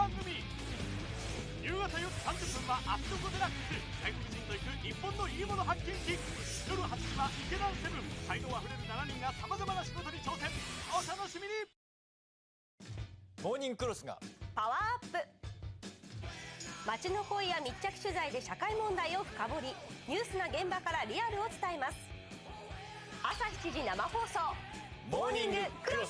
30分はアットコデラック。ス外国人と行く日本のいいもの発見記。夜8時は池田セブン。才能あふれる7人がさまざまな仕事に挑戦。お楽しみに。モーニングクロスが。パワーアップ。街の声や密着取材で社会問題を深掘り。ニュースな現場からリアルを伝えます。朝7時生放送。モーニングクロス。東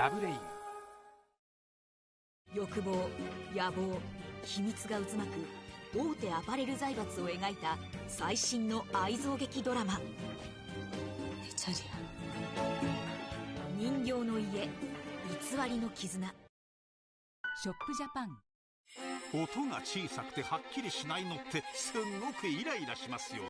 ラブレイン。欲望野望秘密が渦巻く大手アパレル財閥を描いた最新の愛憎劇ドラマ。人形の家偽りの絆。ショップジャパン。音が小さくてはっきりしないのってすんごくイライラしますよ。